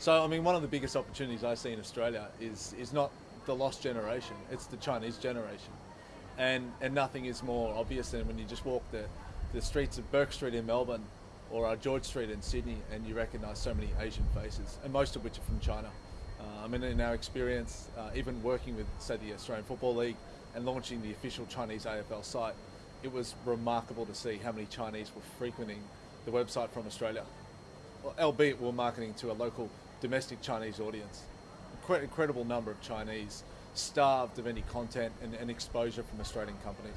So, I mean, one of the biggest opportunities I see in Australia is, is not the lost generation, it's the Chinese generation. And, and nothing is more obvious than when you just walk the, the streets of Bourke Street in Melbourne or uh, George Street in Sydney and you recognise so many Asian faces, and most of which are from China. Uh, I mean, in our experience, uh, even working with, say, the Australian Football League and launching the official Chinese AFL site, it was remarkable to see how many Chinese were frequenting the website from Australia, well, albeit we're marketing to a local domestic Chinese audience. Incre- incredible number of Chinese starved of any content and, and exposure from Australian companies.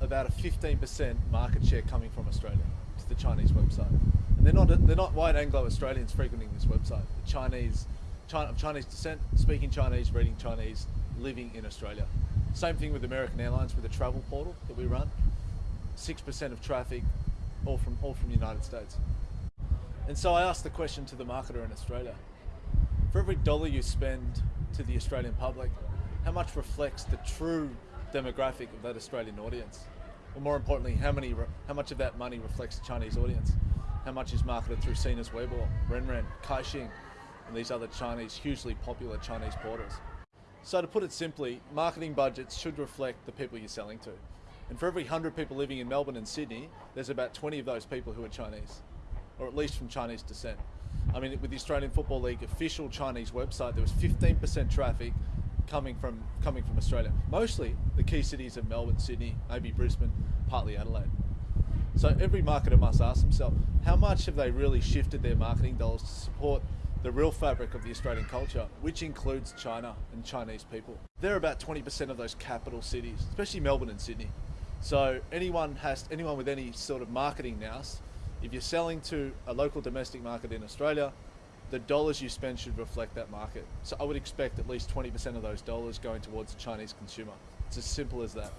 About a 15% market share coming from Australia to the Chinese website. And they're not, they're not white Anglo-Australians frequenting this website. The Chinese, China, of Chinese descent, speaking Chinese, reading Chinese, living in Australia. Same thing with American Airlines with the travel portal that we run. 6% of traffic, all from, all from the United States. And so I asked the question to the marketer in Australia. For every dollar you spend to the Australian public, how much reflects the true demographic of that Australian audience? Or more importantly, how, many, how much of that money reflects the Chinese audience? How much is marketed through Sina's Weibo, Renren, Kaixin, and these other Chinese, hugely popular Chinese portals? So to put it simply, marketing budgets should reflect the people you're selling to. And for every 100 people living in Melbourne and Sydney, there's about 20 of those people who are Chinese, or at least from Chinese descent. I mean, with the Australian Football League official Chinese website, there was 15% traffic coming from coming from Australia. Mostly the key cities of Melbourne, Sydney, maybe Brisbane, partly Adelaide. So every marketer must ask themselves, how much have they really shifted their marketing dollars to support the real fabric of the Australian culture, which includes China and Chinese people? They're about 20% of those capital cities, especially Melbourne and Sydney. So anyone has anyone with any sort of marketing nous, if you're selling to a local domestic market in Australia, the dollars you spend should reflect that market. So I would expect at least 20% of those dollars going towards the Chinese consumer. It's as simple as that.